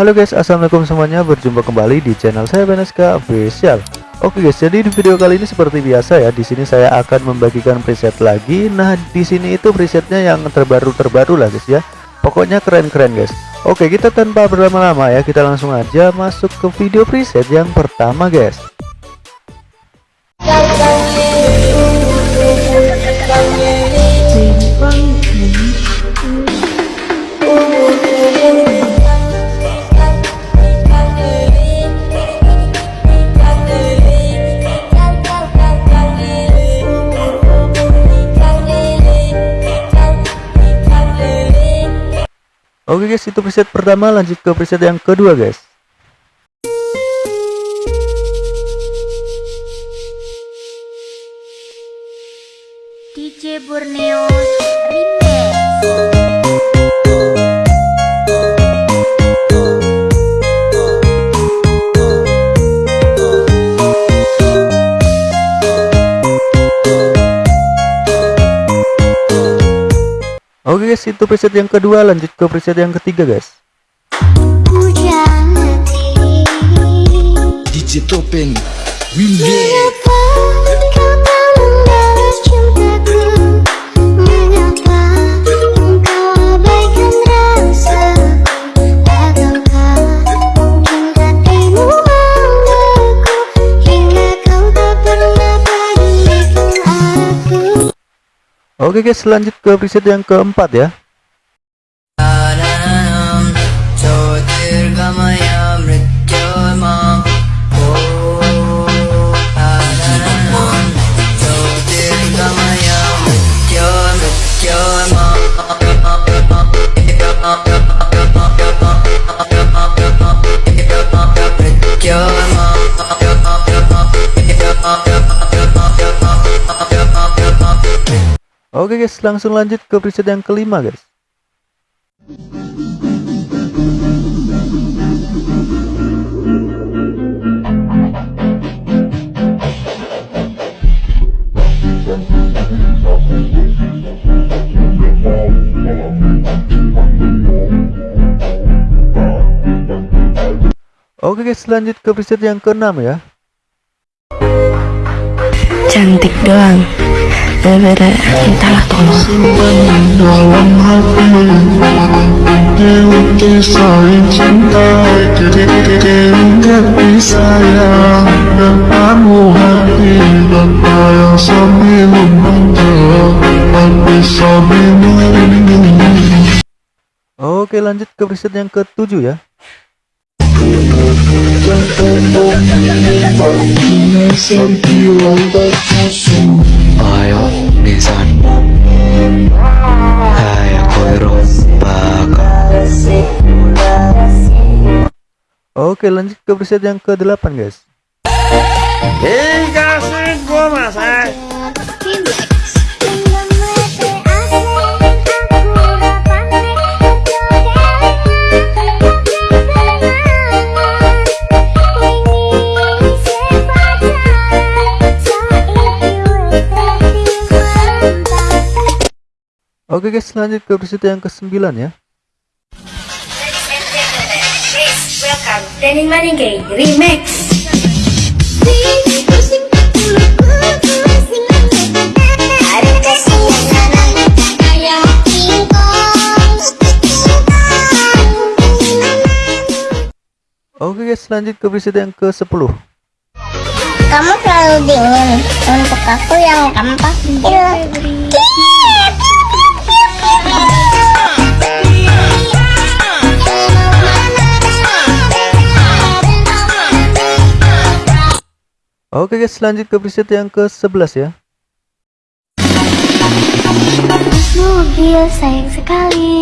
Halo guys, assalamualaikum semuanya. Berjumpa kembali di channel saya Beneska Official. Oke guys, jadi di video kali ini seperti biasa ya. Di sini saya akan membagikan preset lagi. Nah, di sini itu presetnya yang terbaru-terbaru lah guys ya. Pokoknya keren-keren guys. Oke, kita tanpa berlama-lama ya, kita langsung aja masuk ke video preset yang pertama guys. Oke guys, itu preset pertama, lanjut ke preset yang kedua guys. DJ Borneo Remix Oke guys, itu preset yang kedua, lanjut ke preset yang ketiga guys. Hati DJ Topeng Oke guys, lanjut ke preset yang keempat ya. Guys, langsung lanjut ke preset yang kelima guys. Oke guys, lanjut ke preset yang keenam ya. cantik doang entahlah tolong dalam hati Dewi saling cinta Ingat sayang Dan kamu hati Dan ayang sambil membaca Hati sambil menyanyi Oke, lanjut ke preset yang ketujuh ya. Ayo Nisan Hai aku Eropa Oke, lanjut ke preset yang ke-8 guys. Oke guys, lanjut ke preset yang ke-9 ya. Danny Maningay Remix Oke guys, lanjut ke preset yang ke-10. Kamu terlalu dingin Untuk aku yang tampak Iya Oke guys, lanjut ke preset yang ke-11 ya. Mobil sayang sekali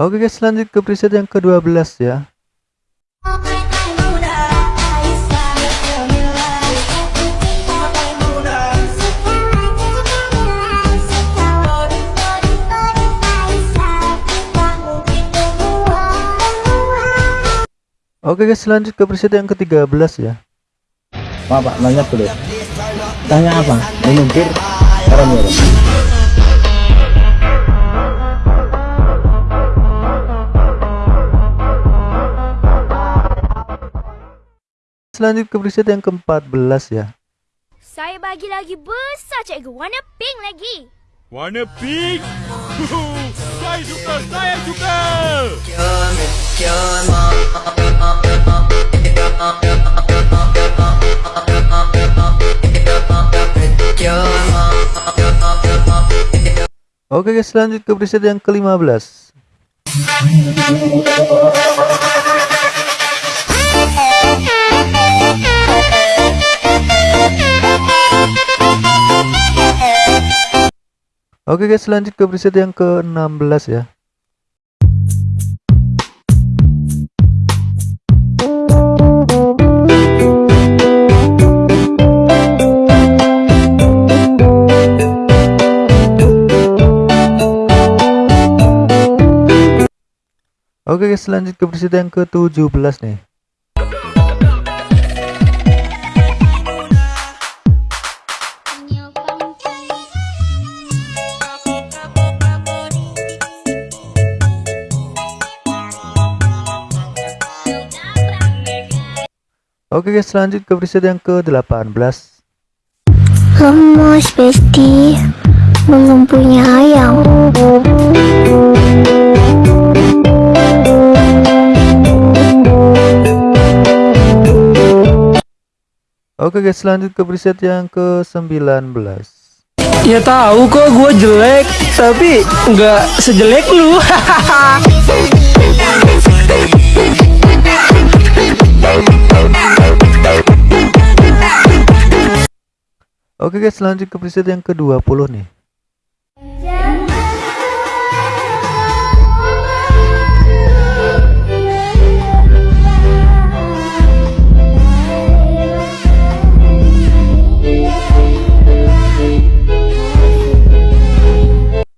Oke guys, lanjut ke preset yang ke-12 ya. Oke guys, lanjut ke preset yang ke-13 ya. Pak, Pak, nanya dulu. Tanya apa? Menukir orang Selanjut ke preset yang ke-14 ya. Saya bagi lagi besar cikgu. Warna pink lagi. Warna pink. saya suka, saya suka. Oke guys, lanjut ke preset yang ke-15. Oke guys, lanjut ke preset yang ke-16 ya. Oke guys, lanjut ke preset yang ke-17 nih. Oke guys, lanjut ke preset yang ke-18. Lemas besti. Belum punya ayam. Oke guys, lanjut ke preset yang ke-19. Ya tahu kok gue jelek, tapi nggak sejelek lu. Oke guys, lanjut ke preset yang ke-20 nih.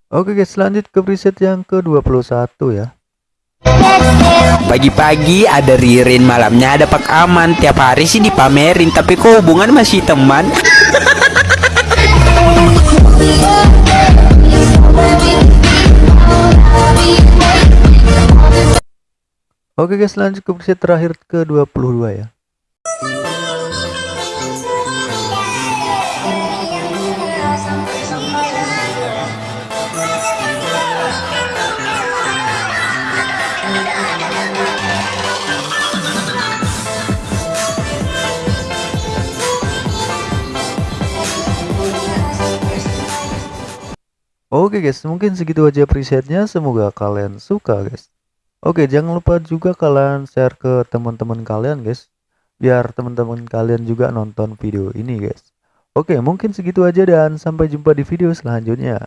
Oke guys, lanjut ke preset yang ke-21 ya. Pagi-pagi ada Ririn, malamnya ada Pak Aman. Tiap hari sih dipamerin, tapi kok hubungan masih teman? Oke guys, lanjut ke preset terakhir ke-22 ya. Oke guys, mungkin segitu aja presetnya. Semoga kalian suka guys. Oke, jangan lupa juga kalian share ke teman-teman kalian guys. Biar teman-teman kalian juga nonton video ini guys. Oke, mungkin segitu aja dan sampai jumpa di video selanjutnya.